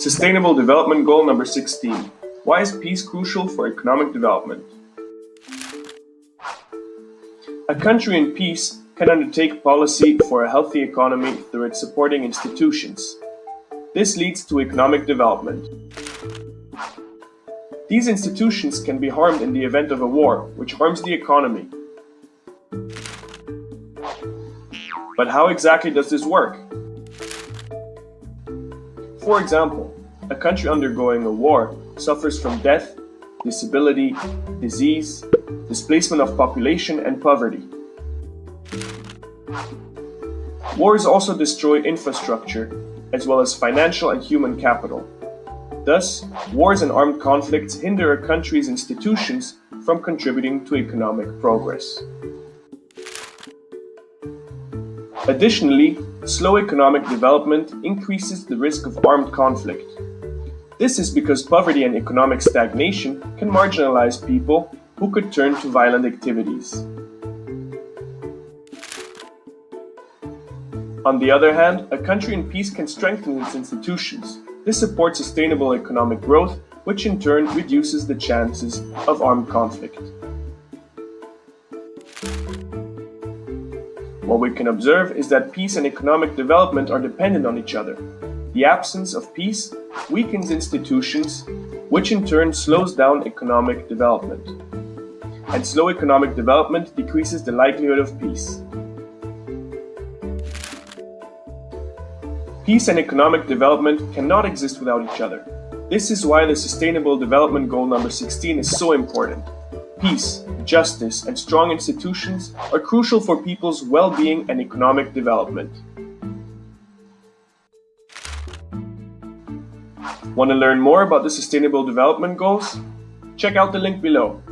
Sustainable Development Goal number 16. Why is peace crucial for economic development? A country in peace can undertake policy for a healthy economy through its supporting institutions. This leads to economic development. These institutions can be harmed in the event of a war, which harms the economy. But how exactly does this work? For example, a country undergoing a war suffers from death, disability, disease, displacement of population and poverty. Wars also destroy infrastructure, as well as financial and human capital. Thus, wars and armed conflicts hinder a country's institutions from contributing to economic progress. Additionally, slow economic development increases the risk of armed conflict. This is because poverty and economic stagnation can marginalize people who could turn to violent activities. On the other hand, a country in peace can strengthen its institutions. This supports sustainable economic growth, which in turn reduces the chances of armed conflict. What we can observe is that peace and economic development are dependent on each other. The absence of peace weakens institutions, which in turn slows down economic development. And slow economic development decreases the likelihood of peace. Peace and economic development cannot exist without each other. This is why the Sustainable Development Goal number 16 is so important. Peace, justice, and strong institutions are crucial for people's well-being and economic development. Want to learn more about the Sustainable Development Goals? Check out the link below.